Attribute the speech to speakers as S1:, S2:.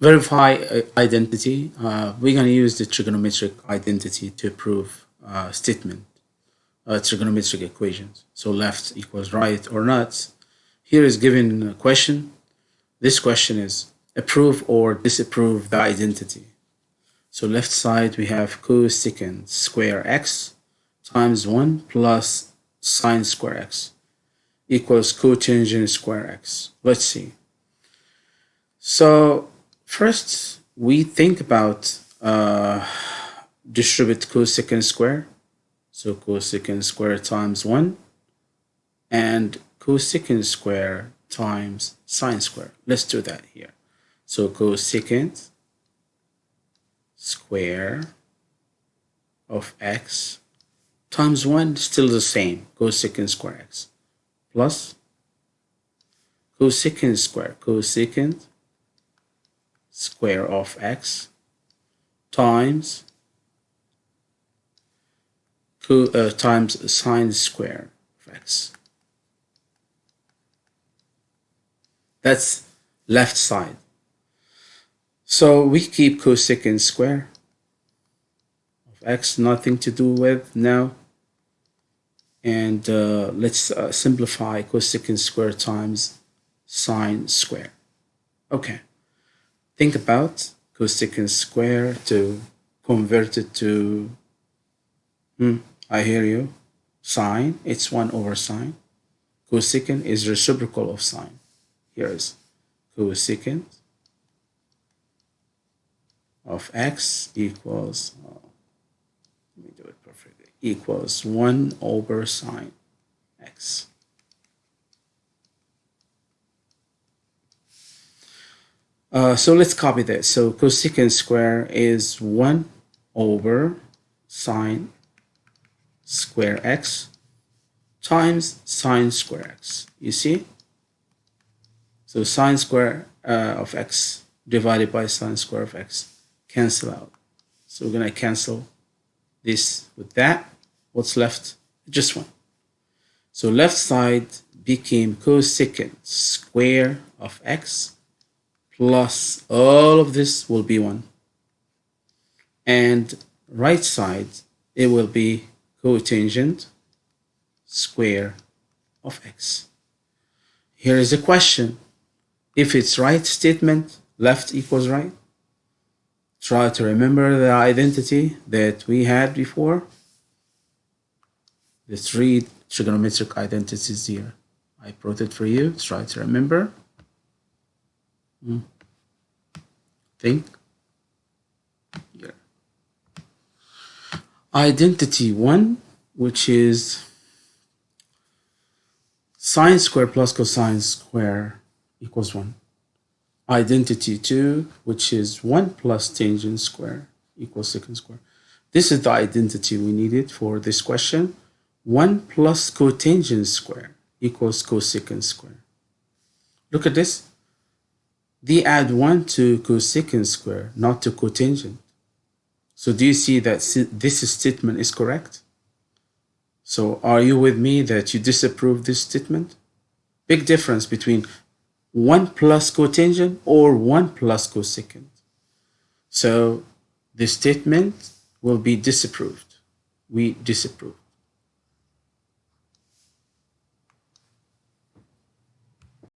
S1: verify uh, identity. Uh, we're going to use the trigonometric identity to prove uh, statement, uh, trigonometric equations. So left equals right or not. Here is given a question. This question is approve or disapprove the identity. So left side we have cosecant square x times 1 plus sine square x equals cotangent square x. Let's see. So first we think about uh, distribute cosecant square. So cosecant square times 1 and cosecant square times sine square. Let's do that here. So cosecant square of x times 1 still the same cosecant square x plus cosecant square cosecant square of x times uh, times sine square of x that's left side so we keep cosecant square of x, nothing to do with now. And uh, let's uh, simplify cosecant square times sine square. Okay, think about cosecant square to convert it to, hmm, I hear you, sine, it's 1 over sine. Cosecant is reciprocal of sine. Here is cosecant of x equals, uh, let me do it perfectly, equals 1 over sine x. Uh, so let's copy this. So cosecant square is 1 over sine square x times sine square x. You see? So sine square uh, of x divided by sine square of x cancel out. So we're going to cancel this with that. What's left? Just one. So left side became cosecant square of x plus all of this will be 1. And right side, it will be cotangent square of x. Here is a question. If it's right statement, left equals right try to remember the identity that we had before. The three trigonometric identities here. I brought it for you. Try to remember. Hmm. Think. Here. Identity 1, which is sine square plus cosine square equals 1 identity 2, which is 1 plus tangent square equals secant square. This is the identity we needed for this question. 1 plus cotangent square equals cosecant square. Look at this. They add 1 to cosecant square, not to cotangent. So do you see that this statement is correct? So are you with me that you disapprove this statement? Big difference between 1 plus cotangent or 1 plus cosecant. So the statement will be disapproved. We disapprove.